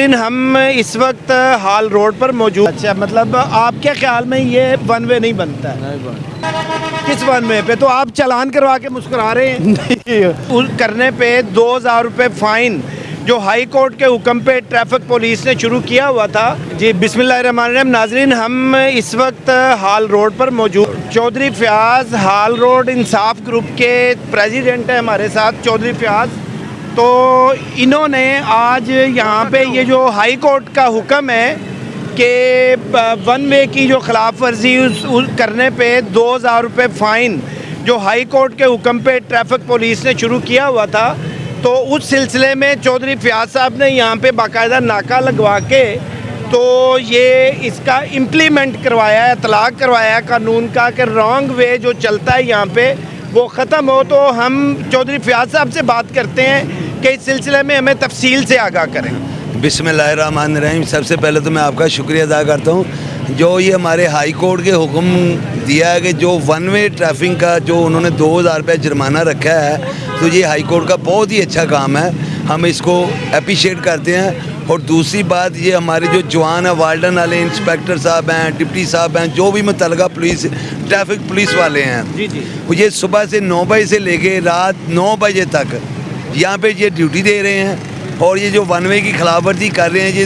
ہم اس وقت ہال روڈ پر موجود اچھا مطلب آپ کے خیال میں یہ ون وے نہیں بنتا ہے؟ کس ون وے پہ؟ تو آپ چلان کروا کے مسکرا رہے ہیں؟ اس کرنے پہ دو ہزار روپے فائن جو ہائی کورٹ کے حکم پہ ٹریفک پولیس نے شروع کیا ہوا تھا۔ جی بسم اللہ الرحمن الرحیم۔ ناظرین ہم اس وقت ہال روڈ پر موجود چودھری فیاض ہال روڈ انصاف گروپ کے پریزیڈنٹ ہیں ہمارے ساتھ۔ چودھری فیاض تو انہوں نے آج یہاں پہ یہ جو ہائی کورٹ کا حکم ہے کہ ون وے کی جو خلاف ورزی اس کرنے پہ دو ہزار روپے فائن جو ہائی کورٹ کے حکم پہ ٹریفک پولیس نے شروع کیا ہوا تھا، تو اس سلسلے میں چودھری فیاض صاحب نے یہاں پہ باقاعدہ ناکہ لگوا کے تو یہ اس کا امپلیمنٹ کروایا ہے اطلاق کروایا ہے قانون کا کہ رانگ وے جو چلتا ہے یہاں پہ وہ ختم ہو تو ہم چودھری فیاض صاحب سے بات کرتے ہیں کہ اس سلسلے میں ہمیں تفصیل سے آگاہ کریں۔ بسم اللہ الرحمن الرحیم۔ سب سے پہلے تو میں آپ کا شکریہ ادا کرتا ہوں۔ جو یہ ہمارے ہائی کورٹ کے حکم دیا ہے کہ جو ون وے ٹریفنگ کا جو انہوں نے دو ہزار روپے جرمانہ رکھا ہے، تو یہ ہائی کورٹ کا بہت ہی اچھا کام ہے۔ ہم اس کو اپریشیٹ کرتے ہیں۔ اور دوسری بات یہ ہمارے جو جوان ہیں والڈن والے انسپیکٹر صاحب ہیں ڈپٹی صاحب ہیں جو بھی متعلقہ پولیس ٹریفک پولیس والے ہیں۔ جی جی۔ وہ یہ صبح سے نو بجے سے لے کے رات نو بجے تک یہاں پہ یہ ڈیوٹی دے رہے ہیں اور یہ جو ون وے کی خلاف ورزی کر رہے ہیں یہ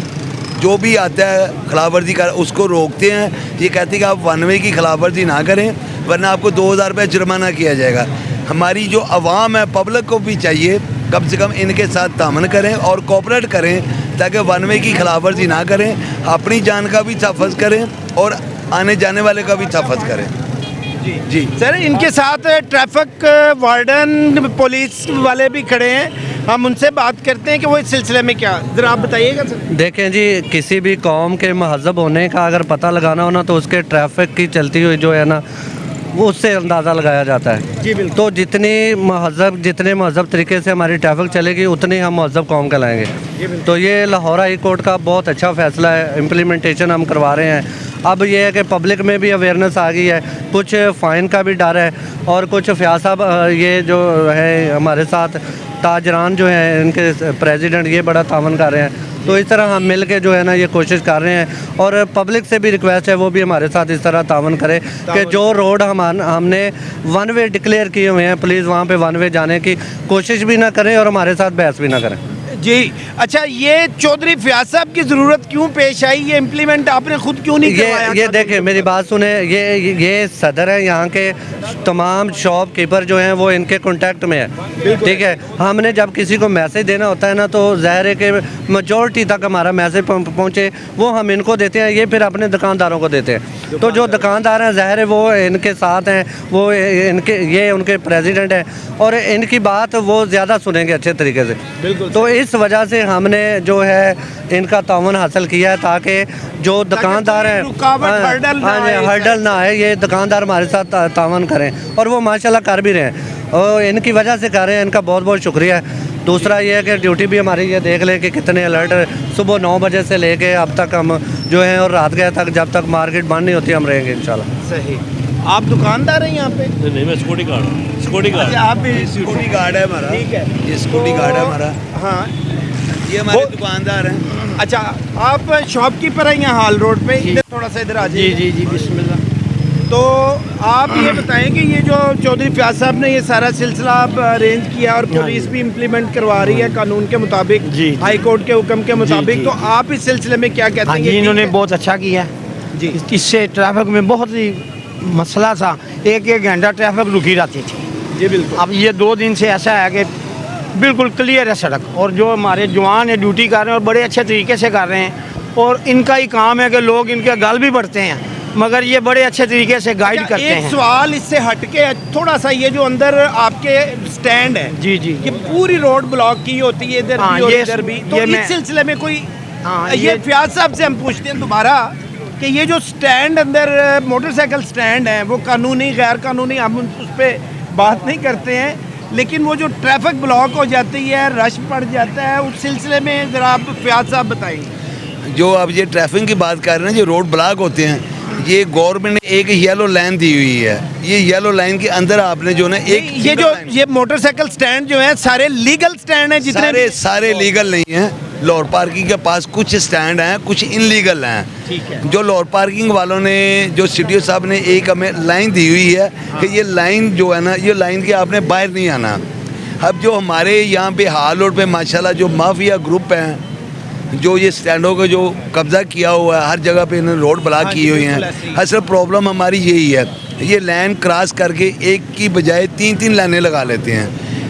جو بھی آتا ہے خلاف ورزی کر اس کو روکتے ہیں۔ یہ کہتے ہیں کہ آپ ون وے کی خلاف ورزی نہ کریں ورنہ آپ کو دو ہزار روپے جرمانہ کیا جائے گا۔ ہماری جو عوام ہے پبلک کو بھی چاہیے کم سے کم ان کے ساتھ تعاون کریں اور کوپریٹ کریں۔ تاکہ ون وے کی خلاف ورزی نہ کریں اپنی جان کا بھی تحفظ کریں اور آنے جانے والے کا بھی تحفظ کریں۔ جی۔ سر ان کے ساتھ ٹریفک وارڈن پولیس والے بھی کھڑے ہیں۔ ہم ان سے بات کرتے ہیں کہ وہ اس سلسلے میں کیا ذرا آپ بتائیے گا سر۔ دیکھیں جی کسی بھی قوم کے مہذب ہونے کا اگر پتہ لگانا ہونا تو اس کے ٹریفک کی چلتی ہوئی جو ہے نا وہ اس سے اندازہ لگایا جاتا ہے۔ جی بالکل۔ تو جتنی مہذب جتنے مہذب طریقے سے ہماری ٹریفک چلے گی اتنی ہم مہذب قوم کہلائیں گے۔ تو یہ لاہور ہائی کورٹ کا بہت اچھا فیصلہ ہے۔ امپلیمنٹیشن ہم کروا رہے ہیں۔ اب یہ ہے کہ پبلک میں بھی اویئرنیس آ گئی ہے۔ کچھ فائن کا بھی ڈر ہے۔ اور کچھ فیاض صاحب یہ جو ہے ہمارے ساتھ تاجران جو ہیں ان کے پریزیڈنٹ یہ بڑا تعاون کر رہے ہیں۔ تو اس طرح ہم مل کے جو ہے نا یہ کوشش کر رہے ہیں اور پبلک سے بھی ریکویسٹ ہے وہ بھی ہمارے ساتھ اس طرح تعاون کرے کہ جو روڈ ہم ہم نے ون وے ڈکلیئر کیے ہوئے ہیں پلیز وہاں پہ ون وے جانے کی کوشش بھی نہ کریں اور ہمارے ساتھ بحث بھی نہ کریں۔ جی اچھا یہ چودھری فیاض صاحب کی ضرورت کیوں پیش آئی؟ یہ امپلیمنٹ آپ نے خود کیوں نہیں یہ کروایا یہ دیکھیں میری بات سنیں یہ یہ صدر ہیں یہاں کے تمام شاپ کیپر جو ہیں وہ ان کے کانٹیکٹ میں ہے ٹھیک ہے ہم نے جب کسی کو میسج دینا ہوتا ہے نا تو ظاہر ہے کہ میجورٹی تک ہمارا میسج پہنچے وہ ہم ان کو دیتے ہیں یہ پھر اپنے دکانداروں کو دیتے ہیں۔ تو جو دکاندار ہیں ظاہر ہے وہ ان کے ساتھ ہیں وہ ان کے یہ ان کے پریزیڈنٹ ہیں۔ اور ان کی بات وہ زیادہ سنیں گے اچھے طریقے سے۔ تو اس وجہ سے ہم نے جو ہے ان کا تعاون حاصل کیا ہے تاکہ جو دکاندار ہیں رکاوٹ، ہاں، ہرڈل نہ ہاں جی، آئے نہ آئے یہ دکاندار ہمارے ساتھ تعاون کریں اور وہ ماشاءاللہ کر بھی رہے ہیں۔ اور ان کی وجہ سے کر رہے ہیں ان کا بہت بہت شکریہ۔ ہے دوسرا یہ ہے کہ ڈیوٹی بھی ہماری یہ دیکھ لیں کہ کتنے الرٹ صبح نو بجے سے لے کے اب تک ہم جو ہیں اور رات گئے تک جب تک مارکیٹ بند نہیں ہوتی ہم رہیں گے انشاءاللہ۔ صحیح۔ آپ دکاندار ہیں یہاں پہ؟ نہیں میں سیکورٹی گارڈ ہوں۔ سیکورٹی گارڈ اچھا آپ بھی سیکورٹی گارڈ ہے ہمارا۔ ٹھیک ہے۔ یہ سیکورٹی گارڈ ہے ہمارا۔ ہاں۔ یہ ہمارے دکاندار ہیں۔ اچھا آپ شاپ کیپر ہیں یہاں ہال روڈ پہ؟ ادھر تھوڑا سا ادھر آ جائیے۔ جی جی بسم اللہ۔ تو آپ یہ بتائیں کہ یہ جو چودھری فیاض صاحب نے یہ سارا سلسلہ آپ ارینج کیا اور پولیس بھی امپلیمنٹ کروا رہی ہے قانون کے مطابق جی، جی۔ ہائی کورٹ کے حکم کے مطابق۔ جی۔ تو آپ اس سلسلے میں کیا کہتے ہاں ہیں جی یہ انہوں نے؟ بہت اچھا کیا۔ جی۔ اس- اس سے ٹریفک میں بہت ہی مسئلہ تھا۔ ایک ایک گھنٹہ ٹریفک رکی رہتی تھی۔ جی بالکل۔ اب یہ دو دن سے ایسا ہے کہ بالکل کلیئر ہے سڑک۔ اور جو ہمارے جوان ہیں ڈیوٹی کر رہے ہیں اور بڑے اچھے طریقے سے کر رہے ہیں۔ اور ان کا ہی کام ہے کہ لوگ ان کے گل بھی بڑھتے ہیں۔ مگر یہ بڑے اچھے طریقے سے گائیڈ کرتے ایک ہیں۔ سوال اس سے ہٹ کے تھوڑا سا یہ جو اندر آپ کے سٹینڈ ہے جی جی۔ یہ پوری روڈ بلاک کی ہوتی ہے ادھر ہاں، بھی اور یہ- ادھر بھی۔ تو اس سلسلے میں کوئی ہاں، یہ یہ- فیاض صاحب سے ہم پوچھتے ہیں دوبارہ کہ یہ جو سٹینڈ اندر موٹر سائیکل سٹینڈ ہیں وہ قانونی غیر قانونی ہم اس پہ بات نہیں کرتے ہیں لیکن وہ جو ٹریفک بلاک ہو جاتی ہے رش پڑ جاتا ہے اس سلسلے میں ذرا آپ فیاض صاحب بتائیں۔ جو اب یہ ٹریفک کی بات کر رہے ہیں جو روڈ بلاک ہوتے ہیں یہ گورنمنٹ نے ایک یلو لائن دی ہوئی ہے۔ یہ یلو لائن کے اندر آپ نے جو نا ایک یہ جو یہ موٹر سائیکل سٹینڈ جو ہیں سارے لیگل سٹینڈ ہیں جتنے سارے لیگل نہیں ہیں۔ لور پارکنگ کے پاس کچھ اسٹینڈ ہیں کچھ انلیگل ہیں۔ جو لور پارکنگ والوں نے جو سی صاحب نے ایک ہمیں لائن دی ہوئی ہے کہ یہ لائن جو ہے نا یہ لائن کے آپ نے باہر نہیں آنا۔ اب جو ہمارے یہاں پہ ہال روڈ پہ ماشاءاللہ جو مافیا گروپ ہیں جو یہ سٹینڈوں کا جو قبضہ کیا ہوا ہے ہر جگہ پہ انہوں نے روڈ بلاک کی ہوئی ہیں۔ اصل پرابلم ہماری یہی ہے یہ لائن کراس کر کے ایک کی بجائے تین تین لائنیں لگا لیتے ہیں۔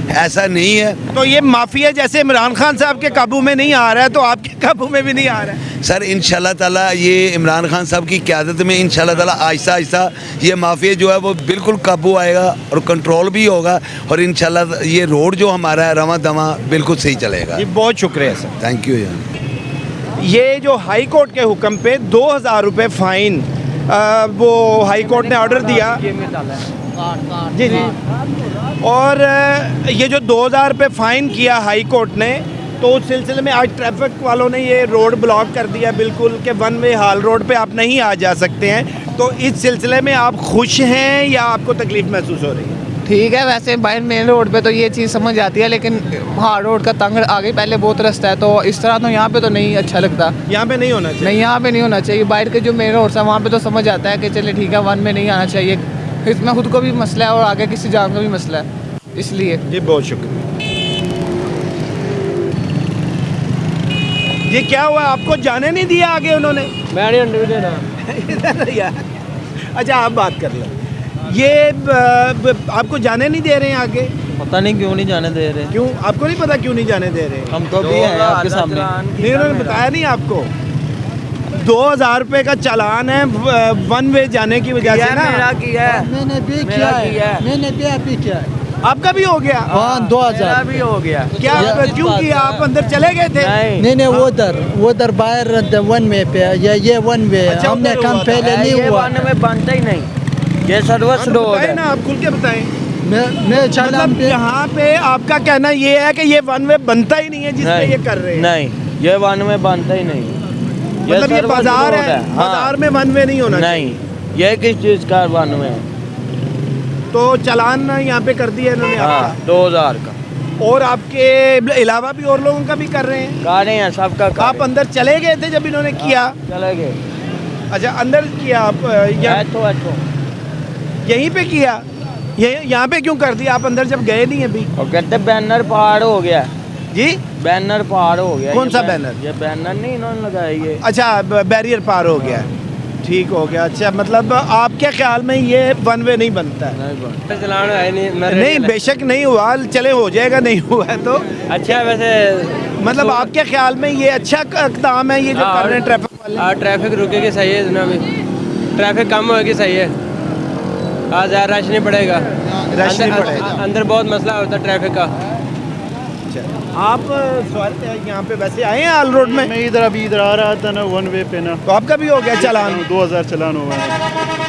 ایسا نہیں ہے۔ تو یہ مافیا جیسے عمران خان صاحب کے قابو میں نہیں آ رہا ہے تو آپ کے قابو میں بھی نہیں آ رہا ہے۔ سر انشاءاللہ تعالی یہ عمران خان صاحب کی قیادت میں انشاءاللہ تعالی آہستہ آہستہ یہ مافیا جو ہے وہ بالکل قابو آئے گا اور کنٹرول بھی ہوگا اور انشاءاللہ یہ روڈ جو ہمارا ہے رواں دواں بالکل صحیح چلے گا۔ جی، بہت شکریہ سر۔ تھینک یو یہ جو ہائی کورٹ کے حکم پہ دو ہزار روپے فائن وہ ہائی کورٹ نے آرڈر دیا۔ جی جی۔ اور یہ جو دو ہزار پہ فائن کیا ہائی کورٹ نے تو اس سلسلے میں آج ٹریفک والوں نے یہ روڈ بلاک کر دیا بالکل کہ ون وے ہال روڈ پہ آپ نہیں آ جا سکتے ہیں۔ تو اس سلسلے میں آپ خوش ہیں یا آپ کو تکلیف محسوس ہو رہی ہے؟ ٹھیک ہے ویسے بائی مین روڈ پہ تو یہ چیز سمجھ آتی ہے لیکن ہاں روڈ کا تنگ آگے پہلے بہت رستہ ہے تو اس طرح تو یہاں پہ تو نہیں اچھا لگتا۔ یہاں پہ نہیں ہونا چاہیے۔ نہیں یہاں پہ نہیں ہونا چاہیے باہر کے جو مین روڈس ہیں وہاں پہ تو سمجھ آتا ہے کہ چلے ٹھیک ہے ون میں نہیں آنا چاہیے۔ اتنا خود کو بھی مسئلہ ہے اور آگے کسی جان کا بھی مسئلہ ہے۔ اس لیے۔ جی بہت شکریہ۔ یہ کیا ہوا؟ آپ کو جانے نہیں دیا آگے انہوں نے؟ میں اچھا آپ بات کر لیں۔ یہ آپ کو جانے نہیں دے رہے ہیں آگے؟ پتہ نہیں کیوں نہیں جانے دے رہے۔ کیوں؟ آپ کو نہیں پتہ کیوں نہیں جانے دے رہے؟ ہم تو بھی ہیں آپ کے سامنے۔ نہیں انہوں نے بتایا نہیں آپ کو۔ دو ہزار روپے کا چالان ہے ون وے جانے کی وجہ سے نا۔ میں نے بھی کیا ہے میں نے بھی ابھی کیا ہے۔ آپ کا بھی ہو گیا؟ ہاں دو ہزار بھی ہو گیا۔ کیا کیوں کیا؟ آپ اندر چلے گئے تھے؟ نہیں۔ نہیں وہ در وہ در باہر ون وے پہ۔ یا یہ ون وے اچھا، ہم نے کام پہلے نہیں ہوا۔ میں بانتا ہی نہیں۔ یہ سروس ڈور ہے۔ نا آپ کھل کے بتائیں۔ میں مطلب یہاں پہ آپ کا کہنا یہ ہے کہ یہ ون وے بنتا ہی نہیں ہے جس میں یہ کر رہے ہیں۔ نہیں یہ ون وے بنتا ہی نہیں۔ مطلب یہ بازار ہے ہاں۔ بازار میں ون وے نہیں ہونا نہیں یہ کس چیز کا ون وے ہے تو چلان یہاں پہ کر دیا انہوں نے ہاں دو ہزار کا۔ اور آپ کے علاوہ بھی اور لوگوں کا بھی کر رہے ہیں؟ کر رہے ہیں سب کا آپ اندر چلے گئے تھے جب انہوں نے ہاں، کیا؟ چلے گئے۔ اچھا اندر کیا آپ؟ یہیں پہ کیا؟ یہاں پہ کیوں کر دیا؟ آپ اندر جب گئے نہیں ابھی؟ کہتے بینر پہاڑ ہو گیا۔ جی؟ بینر پار ہو گیا کون سا بینر؟ یہ بینر نہیں انہوں نے لگایا یہ. اچھا بیریئر پار ہو گیا. ٹھیک ہو گیا اچھا مطلب آپ کے خیال میں یہ ون وے نہیں بنتا ہے؟ نہیں بے شک نہیں ہوا چلے ہو جائے گا نہیں ہوا تو۔ اچھا ویسے مطلب آپ کے خیال میں یہ اچھا اقدام ہے یہ جو کر رہے ہیں ٹریفک والے ہاں، ٹریفک رکے گی صحیح ہے جناب. ٹریفک کم ہوئے گی صحیح ہے۔ آج یار رش نہیں پڑے گا۔ رش نہیں پڑے گا۔ اندر بہت مسئلہ ہوتا ہے ٹریفک کا۔ اچھا۔ آپ سوال یہاں پہ ویسے آئے ہیں آل روڈ میں؟ میں ادھر ابھی ادھر آ رہا تھا نا ون وے پہ نا۔ تو آپ کا بھی ہو گیا چلان؟ ہاں، دو ہزار چلان ہوا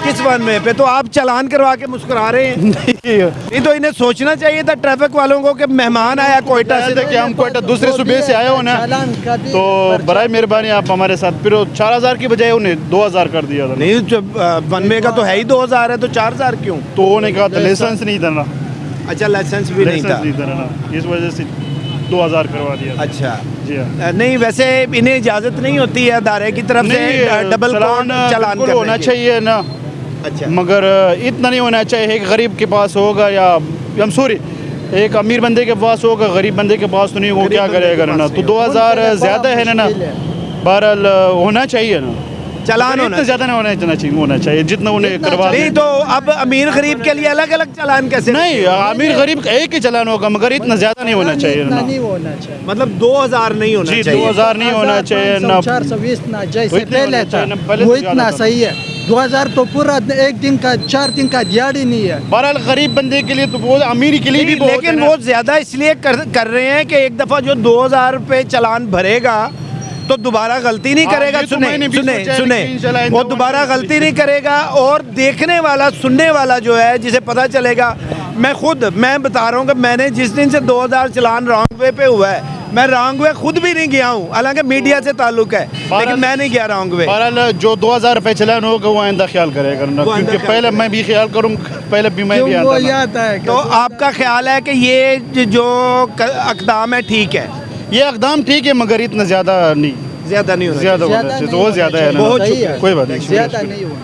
کس ون وے پہ؟ تو آپ چلان کروا کے مسکرا رہے ہیں۔ نہیں تو انہیں سوچنا چاہیے تھا ٹریفک والوں کو کہ مہمان آیا کوئٹہ سے۔ کہ ہم کوئٹہ دوسرے صبح سے آئے ہو نا تو برائے مہربانی آپ ہمارے ساتھ پھر چار ہزار کی بجائے انہیں دو ہزار کر دیا تھا۔ نہیں ون وے کا تو ہے ہی دو ہزار ہے تو چار ہزار کیوں؟ تو انہیں کہا تھا لائسنس نہیں تھا اچھا لائسنس بھی نہیں تھا۔ اس وجہ سے دو ہزار کروا دیا اچھا۔ جی ہاں۔ نہیں ویسے انہیں اجازت نہیں ہوتی ہے ادارے کی طرف سے ڈبل چلان ہونا چاہیے نا۔ اچھا۔ مگر اتنا نہیں ہونا چاہیے ایک غریب کے پاس ہوگا یا ہم سوری ایک امیر بندے کے پاس ہوگا غریب بندے کے پاس تو نہیں وہ کیا کرے گا نا؟ تو دو ہزار زیادہ ہے نا۔ بہرحال ہونا چاہیے نا۔ چلان ہونا زیادہ نہیں ہونا چاہیے ہونا چاہیے جتنا انہیں کروا نہیں تو اب امیر غریب کے لیے الگ الگ چلان کیسے؟ نہیں امیر غریب ایک ہی چلان ہوگا مگر اتنا زیادہ نہیں ہونا چاہیے مطلب دو ہزار نہیں ہونا جی، چاہیے دو ہزار نہیں ہونا چاہیے چار سو بیس جیسے وہ اتنا صحیح ہے۔ دو ہزار تو پورا ایک دن کا چار دن کا دیہڑی نہیں ہے۔ بہرحال غریب بندے کے لیے تو بہت امیر کے لیے بھی لیکن بہت زیادہ اس لیے کر رہے ہیں کہ ایک دفعہ جو دو ہزار روپے چلان بھرے گا تو دوبارہ غلطی نہیں کرے گا سنیں سنیں سنیں وہ دوبارہ غلطی نہیں کرے گا اور دیکھنے والا سننے والا جو ہے جسے پتا چلے گا۔ میں خود میں بتا رہا ہوں کہ میں نے جس دن سے دو ہزار چلان رانگ وے پہ ہوا ہے میں رانگ وے خود بھی نہیں گیا ہوں۔ حالانکہ میڈیا سے تعلق ہے لیکن میں نہیں گیا رانگ وے۔ بہرحال جو دو ہزار روپے چلان ہوگا وہ آئندہ خیال کرے گا؟ کیونکہ پہلے میں بھی خیال کروں پہلے بھی میں بھی آتا ہے تو آپ کا خیال ہے کہ یہ جو اقدام ہے ٹھیک ہے۔ یہ اقدام ٹھیک ہے مگر اتنا زیادہ نہیں۔ زیادہ نہیں زیادہ وہ زیادہ ہے کوئی بات نہیں زیادہ نہیں ہوا